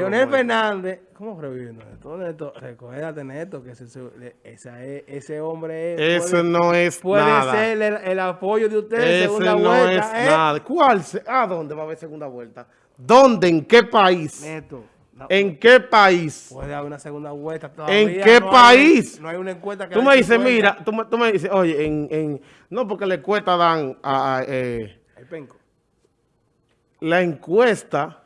Leonel. Fernández, ¿cómo reviviendo esto? Neto, recuérdate, Neto, que ese, ese hombre es, Eso puede, no es puede nada. ser el, el apoyo de ustedes en Ese segunda no vuelta. es ¿eh? nada. ¿Cuál? se- ¿A dónde va a haber segunda vuelta? ¿Dónde? ¿En qué país? Neto, no, ¿En qué país? puede haber una segunda vuelta todavía. ¿En qué no hay- país? no hay una encuesta que Tú me dices, 50. mira, tú me, tú me dices, oye, en, en, no porque la encuesta dan, a, a, eh, El penco. la encuesta,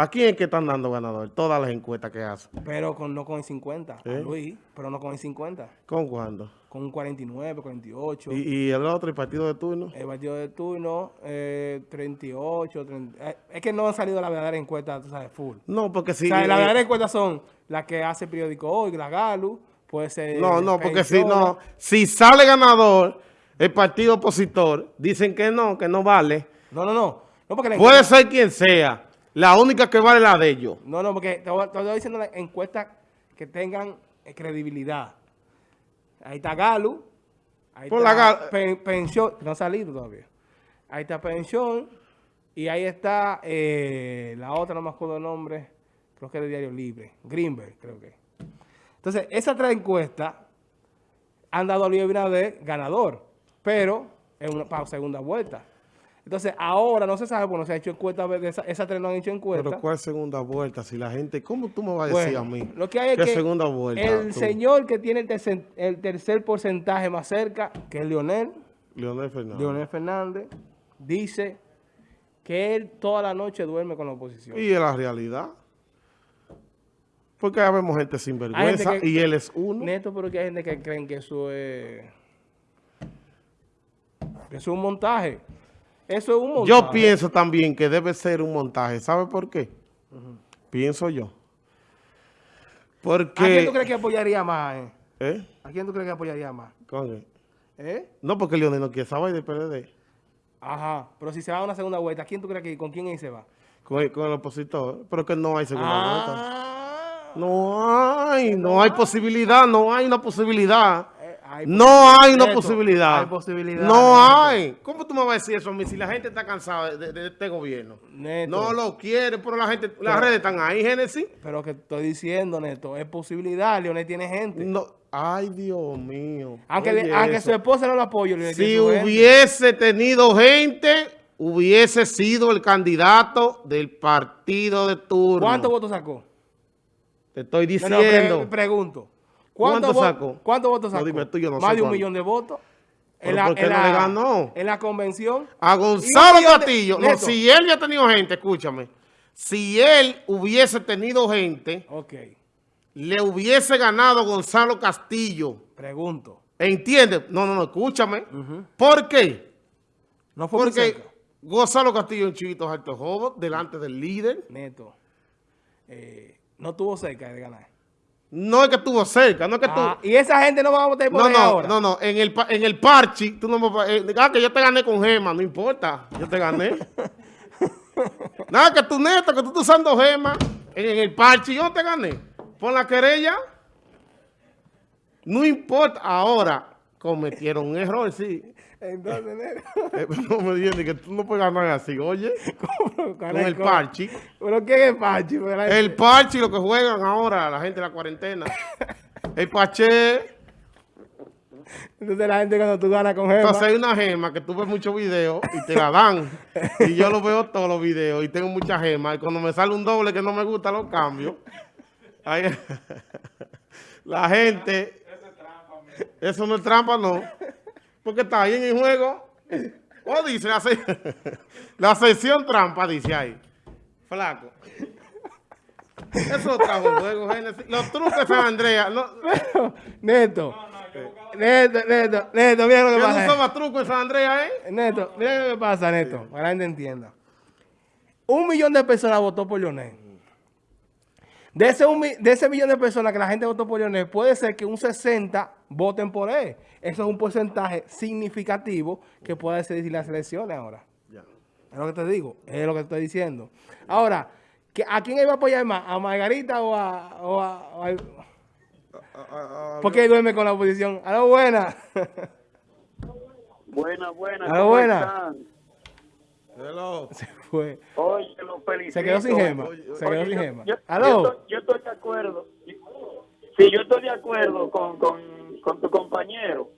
¿a quién es que están dando ganador? Todas las encuestas que hacen. Pero con, no con el 50, a ¿Eh? Luis, pero no con el 50. ¿Con cuándo? Con un 49, 48. Y, y el otro, el partido de turno. El partido de turno, eh, 38, 30. eh, es que no han salido las verdaderas encuestas, tú sabes, full. No, porque si... o sea, eh, las verdaderas encuestas son las que hace el periódico hoy, la Galu, puede ser... No, no, porque si no, si sale ganador el partido opositor, dicen que no, que no vale. No, no, no. No, porque la Puede ser quien sea. La única que vale es la de ellos. No, no, porque te voy diciendo las encuestas que tengan eh, credibilidad. Ahí está Galu. Ahí Por está la Pen- Pensión, no ha salido todavía. Ahí está Pensión. Y ahí está eh, la otra, no me acuerdo el nombre. Creo que es de Diario Libre. Greenberg, creo que. Entonces, esas tres encuestas han dado a Luis Abinader ganador. Pero en una para segunda vuelta. Entonces, ahora no se sabe, porque no se ha hecho encuesta, de esa- esas tres no han hecho encuesta. Pero ¿cuál segunda vuelta? Si la gente, ¿cómo tú me vas a decir Bueno, a mí? Lo que hay es ¿Qué que segunda vuelta? el tú? señor que tiene el tercer, el tercer porcentaje más cerca, que es Leonel, Leonel Fernández. Leonel Fernández, dice que él toda la noche duerme con la oposición. Y es la realidad. Porque ya vemos gente sin vergüenza gente que- y él es uno. Neto, pero que hay gente que creen que eso es... que eso es un montaje. Eso es un montaje. Yo pienso también que debe ser un montaje. ¿Sabe por qué? Pienso yo. ¿A Porque... quién tú crees que apoyaría más? eh? ¿Eh? ¿A quién tú crees que apoyaría más? ¿Con? ¿Eh? No, porque Leonel no quiere saber del PLD. Ajá. Pero si se va a una segunda vuelta, ¿a quién tú crees que con quién ahí se va? Con el, con el opositor. Pero que no hay segunda vuelta. Ah. No hay, no hay posibilidad, no hay una posibilidad. Hay No hay una posibilidad. hay posibilidad, No Neto. hay. ¿Cómo tú me vas a decir eso a mí si la gente está cansada de, de este gobierno? Neto. No lo quiere, pero la gente, las redes están ahí, Génesis. Pero que estoy diciendo, Neto, es posibilidad. Leonel tiene gente. No. Ay, Dios mío. aunque le- aunque su esposa no lo apoye, Leonel Si gente. hubiese tenido gente, hubiese sido el candidato del partido de turno. ¿Cuántos votos sacó? Te estoy No, no, diciendo. pre- pregunto. ¿Cuánto vo- sacó? ¿Cuántos votos sacó? dime tú, yo no Más de un cuánto. millón de votos. ¿Pero por qué no le ganó? En la convención. A Gonzalo Castillo, no, si él ya ha tenido gente, escúchame, si él hubiese tenido gente, Ok, le hubiese ganado Gonzalo Castillo. pregunto. ¿Entiendes? No, no, no, escúchame. ¿Por qué? No fue Porque. Gonzalo Castillo es un chivito alto joven, delante del líder. Neto. eh, no tuvo cerca de ganar. No es que estuvo cerca, no es que Ah, tú... y esa gente no va a votar por No, no, ahora. no, no, en el, en el parchi, tú no me eh, ah, que yo te gané con gema, no importa, yo te gané. Nada, que tú neto, que tú estás usando gema, en, en el parchi yo te gané. Por la querella, no importa, ahora cometieron un error, sí. Entonces. Eh, no me digas que tú no puedes ganar así, oye, ¿cómo con el ¿Cómo? parchi. ¿Pero qué es? Pero la- El parchi, lo que juegan ahora, la gente de la cuarentena. El paché... Entonces la gente cuando tú ganas con Gema, Entonces hay una gema que tú ves muchos videos y te la dan. y yo lo veo todos los videos y tengo muchas gemas. Y cuando me sale un doble que no me gusta, lo cambio. Ahí- la gente... Eso no es trampa, no. Porque está ahí en el juego. O dice la, se- la sección trampa, dice ahí. Flaco. Eso trajo el juego, Génesis. Los trucos de San Andrea. No, Neto. Neto, Neto, Neto, mira lo que no pasa. más trucos de San Andrea, ¿eh? Neto, mira lo que pasa, Neto, para que la gente entienda. Un millón de personas votó por Leonel. De ese, de ese millón de personas que la gente votó por Leonel, puede ser que un 60 voten por él. Eso es un porcentaje significativo que puede decidir las elecciones ahora. Es lo que te digo, es lo que te estoy diciendo. Ahora, ¿que- ¿a quién iba a apoyar más? ¿A Margarita o a...? O a, o a- ¿Por qué duerme con la oposición? A la buena. Buena, buena. A la ¿cómo buena. Hello. fue. Oye, felicito. Se quedó sin gema. Se quedó sin yo- gema. Yo, ¿Aló? estoy, yo estoy de acuerdo. Sí, yo estoy de acuerdo con, con, con tu compañero.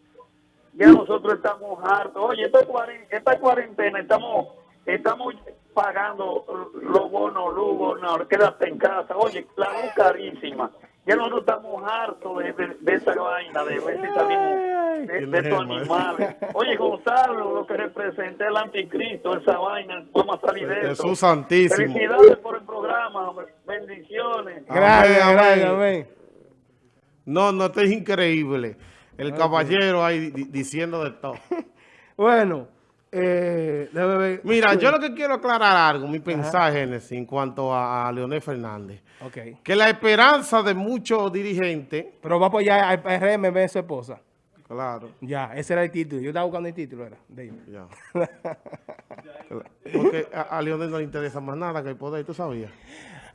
Ya nosotros estamos hartos. Oye, esta, cuaren- esta cuarentena estamos estamos pagando los bonos, luz, bonos, quédate en casa. Oye, la luz carísima. Ya nosotros estamos hartos de, de, de esa vaina, de ver si salimos de, de estos animales. Oye, Gonzalo, lo que representa el anticristo, esa vaina, vamos a salir de eso. Jesús Santísimo. Felicidades por el programa, hombre. bendiciones. Gracias, Amén, gracias, amén. No, no, esto es increíble. El caballero ahí di- diciendo de todo. Bueno, eh. Mira, yo lo que quiero aclarar algo, mi pensar, Génesis, en cuanto a, a Leonel Fernández. Ok. Que la esperanza de muchos dirigentes, Pero va a apoyar al PRM, su esposa. claro, Ya, ese era el título. Yo estaba buscando el título, era. ellos. ya. Porque a, a Leonel no le interesa más nada que el poder, ¿tú sabías?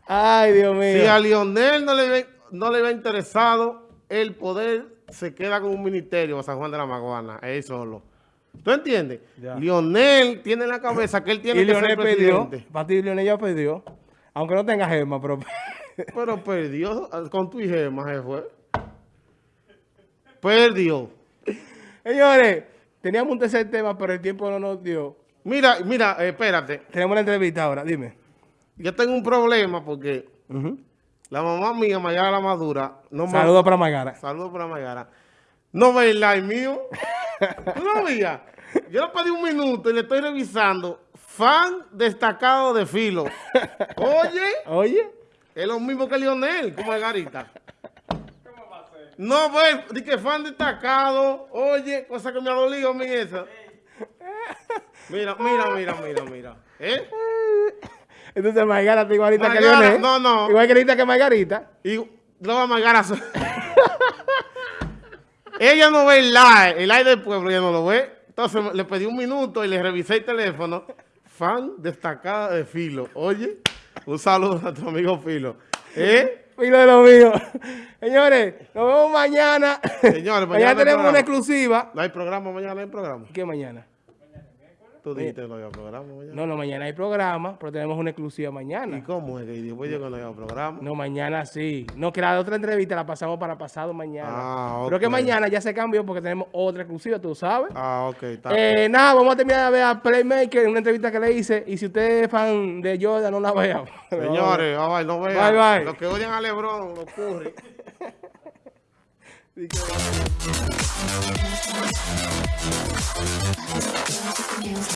Ay, Dios mío. Si a Lionel no le, no le va interesado el poder, se queda con un ministerio a San Juan de la Maguana, él solo. ¿Tú entiendes? Ya. Lionel tiene en la cabeza que él tiene y que Leonel ser perdió. presidente. Para ti, Leonel ya perdió. Aunque no tenga gema, pero... Pero perdió con tu gema, se fue. Perdió. Señores, teníamos un tercer tema, pero el tiempo no nos dio. Mira, mira, espérate. Tenemos la entrevista ahora, dime. Yo tengo un problema porque la mamá mía, Mayara la Madura, no Saludos para Magara. Saludos para Mayara. No ve el mío. ¿Tú lo veías? Yo le pedí un minuto y le estoy revisando. Fan destacado de Filo. Oye, Oye, es lo mismo que Lionel, como Margarita. No ve, di que fan destacado. Oye, cosa que me ha dolido a mí esa. Mira, mira, mira, mira, mira. ¿Eh? entonces Margarita igualita que Leonel. no, no. Igual que que Margarita. Y luego a Margara. Ella no ve el live, el live del pueblo, ella no lo ve. Entonces le pedí un minuto y le revisé el teléfono. Fan destacada de Filo. Oye, un saludo a tu amigo Filo. ¿Eh? Filo de lo mío. Señores, nos vemos mañana. Señores, mañana mañana tenemos programa. una exclusiva. ¿No hay programa mañana? ¿No hay programa? ¿Qué mañana? Tú dijiste que no había programa mañana. No, no, mañana hay programa, pero tenemos una exclusiva ¿Y mañana. cómo es que después yo que no había programa? No, mañana sí. No, que la otra entrevista la pasamos para pasado mañana. Ah, Pero que mañana ya se cambió porque tenemos otra exclusiva, tú sabes. Ah, ok, está. Eh, nada, vamos a terminar de ver a Playmaker, una entrevista que le hice. Y si usted es fan de Jordan, no la vea. Señores, bye, bye, no vean. Bye, bye. Los que odian a Lebron, los Curry.